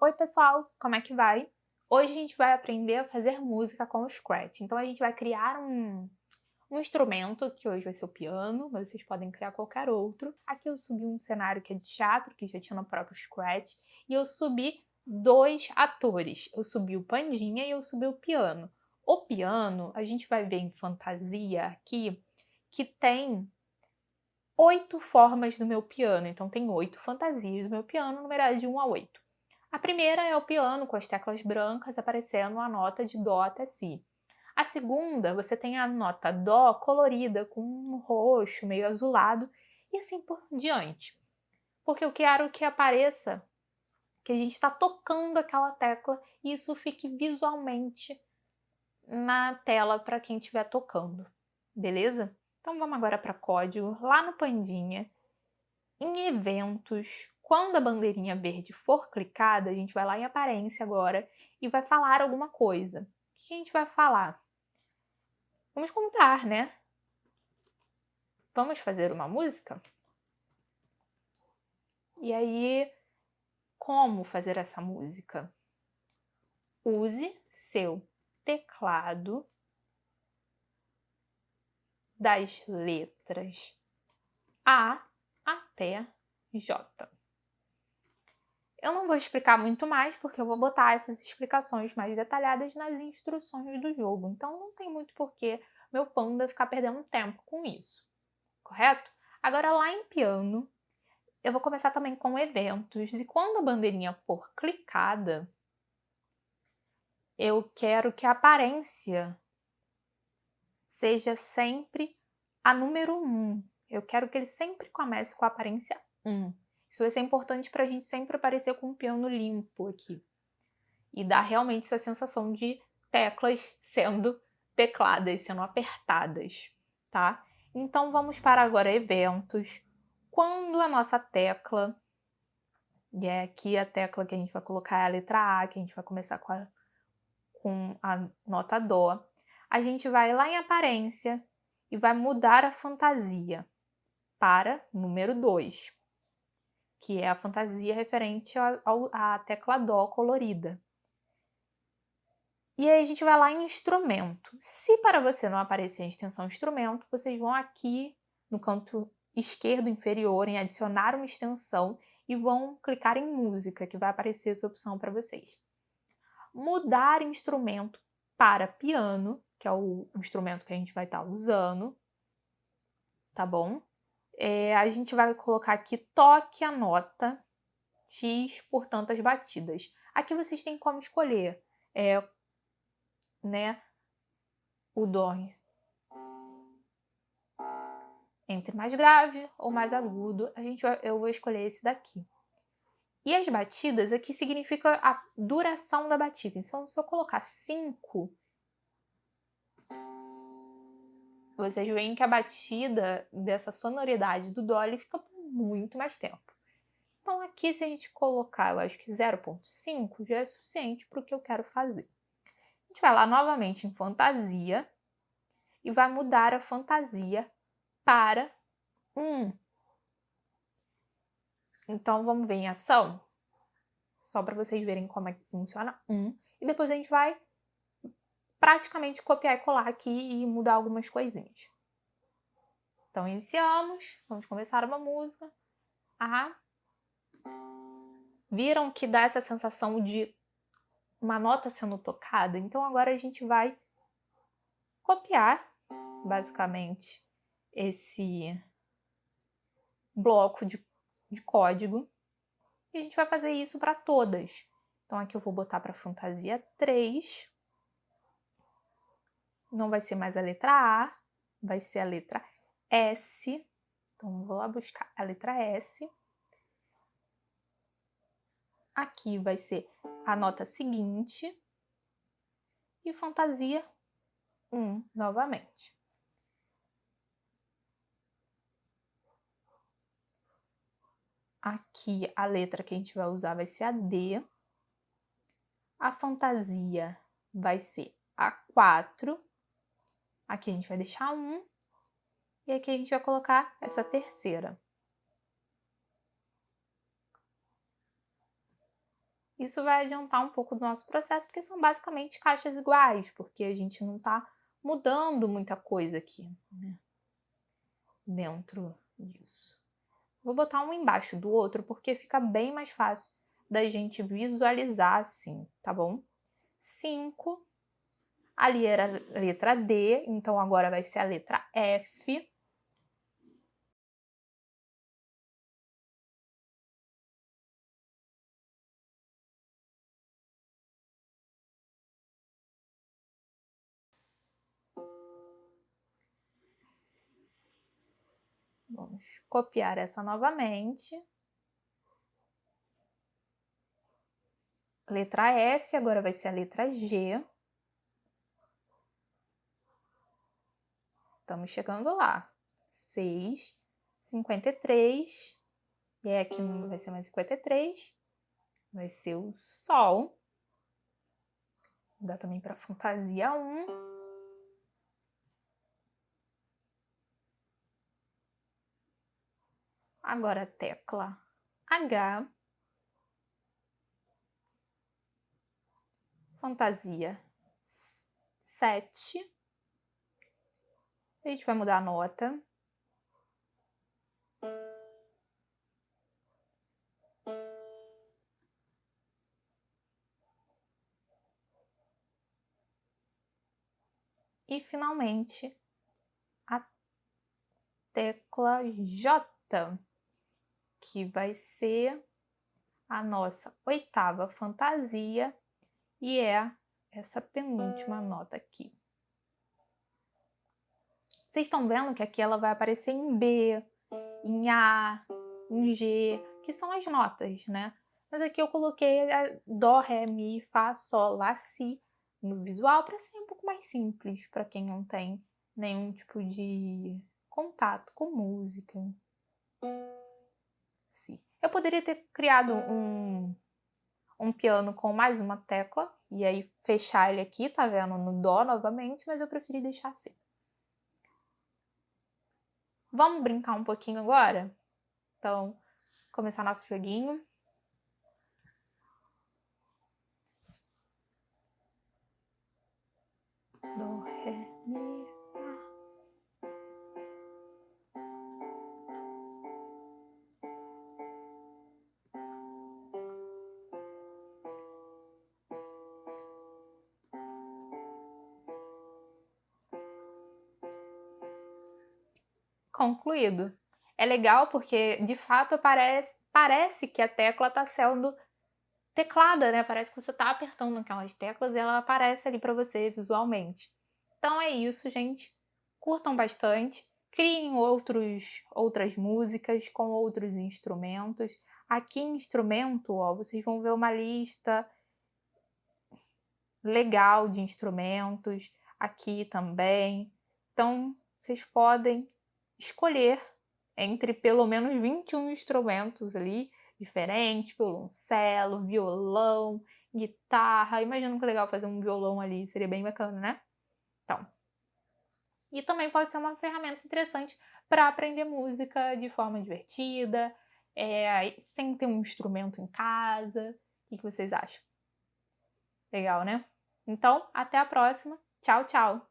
Oi pessoal, como é que vai? Hoje a gente vai aprender a fazer música com o Scratch. Então a gente vai criar um, um instrumento, que hoje vai ser o piano, mas vocês podem criar qualquer outro. Aqui eu subi um cenário que é de teatro, que já tinha no próprio Scratch, e eu subi dois atores. Eu subi o Pandinha e eu subi o piano. O piano, a gente vai ver em fantasia aqui, que tem oito formas do meu piano. Então tem oito fantasias do meu piano, numeradas de 1 a 8. A primeira é o piano com as teclas brancas aparecendo a nota de Dó até Si. A segunda, você tem a nota Dó colorida com um roxo meio azulado e assim por diante. Porque eu quero que apareça que a gente está tocando aquela tecla e isso fique visualmente na tela para quem estiver tocando, beleza? Então vamos agora para código, lá no Pandinha, em eventos, quando a bandeirinha verde for clicada, a gente vai lá em aparência agora e vai falar alguma coisa. O que a gente vai falar? Vamos contar, né? Vamos fazer uma música? E aí, como fazer essa música? Use seu teclado das letras A até J. Eu não vou explicar muito mais, porque eu vou botar essas explicações mais detalhadas nas instruções do jogo. Então não tem muito porquê meu panda ficar perdendo tempo com isso, correto? Agora lá em piano, eu vou começar também com eventos. E quando a bandeirinha for clicada, eu quero que a aparência seja sempre a número 1. Eu quero que ele sempre comece com a aparência 1. Isso vai ser importante para a gente sempre aparecer com um piano limpo aqui. E dar realmente essa sensação de teclas sendo tecladas, sendo apertadas, tá? Então vamos para agora eventos. Quando a nossa tecla, e é aqui a tecla que a gente vai colocar é a letra A, que a gente vai começar com a, com a nota Dó, a gente vai lá em aparência e vai mudar a fantasia para número 2 que é a fantasia referente à tecla Dó colorida. E aí a gente vai lá em instrumento. Se para você não aparecer a extensão instrumento, vocês vão aqui no canto esquerdo inferior em adicionar uma extensão e vão clicar em música, que vai aparecer essa opção para vocês. Mudar instrumento para piano, que é o instrumento que a gente vai estar tá usando, tá bom? É, a gente vai colocar aqui toque a nota X por tantas batidas. Aqui vocês têm como escolher é, né, o Dó entre mais grave ou mais agudo. A gente, eu vou escolher esse daqui. E as batidas aqui significa a duração da batida. Então, se eu colocar 5, vocês veem que a batida dessa sonoridade do Dolly fica por muito mais tempo. Então aqui se a gente colocar, eu acho que 0.5 já é suficiente para o que eu quero fazer. A gente vai lá novamente em fantasia e vai mudar a fantasia para 1. Então vamos ver em ação, só para vocês verem como é que funciona 1. E depois a gente vai praticamente copiar e colar aqui e mudar algumas coisinhas. Então, iniciamos, vamos começar uma música. Ah, viram que dá essa sensação de uma nota sendo tocada? Então, agora a gente vai copiar, basicamente, esse bloco de, de código. E a gente vai fazer isso para todas. Então, aqui eu vou botar para fantasia 3 não vai ser mais a letra A, vai ser a letra S. Então, vou lá buscar a letra S. Aqui vai ser a nota seguinte. E fantasia 1 novamente. Aqui a letra que a gente vai usar vai ser a D. A fantasia vai ser a 4 Aqui a gente vai deixar um. E aqui a gente vai colocar essa terceira. isso vai adiantar um pouco do nosso processo, porque são basicamente caixas iguais, porque a gente não está mudando muita coisa aqui, né? Dentro disso. Vou botar um embaixo do outro, porque fica bem mais fácil da gente visualizar assim, tá bom? 5. Ali era a letra D, então agora vai ser a letra F. Vamos copiar essa novamente. Letra F, agora vai ser a letra G. Estamos chegando lá. 6, 53. E aqui não vai ser mais 53. Vai ser o Sol. Dar também para fantasia 1. Agora a tecla H. Fantasia 7. A gente vai mudar a nota. E finalmente a tecla J que vai ser a nossa oitava fantasia e é essa penúltima nota aqui. Vocês estão vendo que aqui ela vai aparecer em B, em A, em G, que são as notas, né? Mas aqui eu coloquei Dó, Ré, Mi, Fá, Sol, Lá, Si no visual para ser um pouco mais simples para quem não tem nenhum tipo de contato com música. Si. Eu poderia ter criado um, um piano com mais uma tecla e aí fechar ele aqui, tá vendo? No Dó novamente, mas eu preferi deixar assim. Vamos brincar um pouquinho agora? Então, começar nosso joguinho. Dó, Ré, Mi, concluído. É legal porque, de fato, parece, parece que a tecla está sendo teclada, né? Parece que você está apertando aquelas teclas e ela aparece ali para você visualmente. Então é isso, gente. Curtam bastante, criem outros, outras músicas com outros instrumentos. Aqui em instrumento, ó, vocês vão ver uma lista legal de instrumentos, aqui também. Então, vocês podem escolher entre pelo menos 21 instrumentos ali diferentes, violoncelo, violão, guitarra. Imagina que legal fazer um violão ali, seria bem bacana, né? Então. E também pode ser uma ferramenta interessante para aprender música de forma divertida, é, sem ter um instrumento em casa. O que vocês acham? Legal, né? Então, até a próxima. Tchau, tchau!